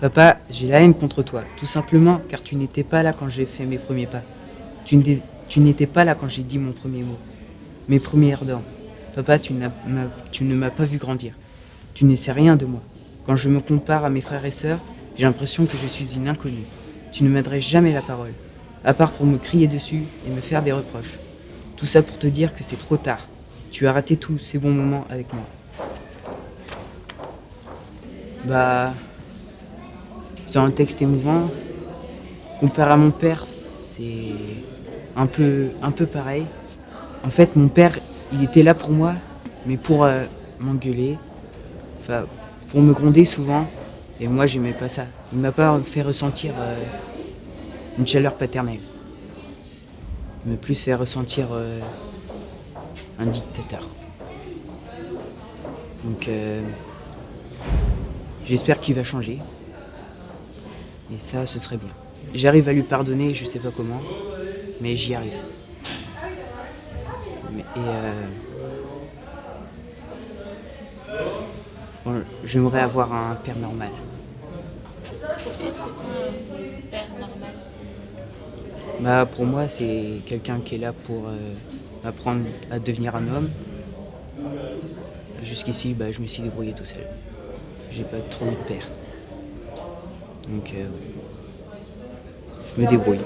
Papa, j'ai la haine contre toi, tout simplement car tu n'étais pas là quand j'ai fait mes premiers pas. Tu n'étais- pas là quand j'ai dit mon premier mot, mes premières dents. Papa, tu, tu ne m'as pas vu grandir. Tu ne sais rien de moi. Quand je me compare à mes frères et sœurs, j'ai l'impression que je suis une inconnue. Tu ne m'adresses jamais la parole, à part pour me crier dessus et me faire des reproches. Tout ça pour te dire que c'est trop tard. Tu as raté tous ces bons moments avec moi. Bah, c'est un texte émouvant. Comparé à mon père, c'est un peu, un peu pareil. En fait, mon père, il était là pour moi, mais pour euh, m'engueuler, enfin, pour me gronder souvent. Et moi, j'aimais pas ça. Il m'a pas fait ressentir euh, une chaleur paternelle. Il m'a plus fait ressentir euh, un dictateur. Donc, j'espère qu'il va changer. Et ça, ce serait bien. J'arrive à lui pardonner, je sais pas comment, mais j'y arrive. Et euh, j'aimerais avoir un père normal. C'est Bah, pour moi, c'est quelqu'un qui est là pour euh, apprendre à devenir un homme. Jusqu'ici, bah, je me suis débrouillé tout seul. J'ai pas trop eu de père. Euh, je me débrouille.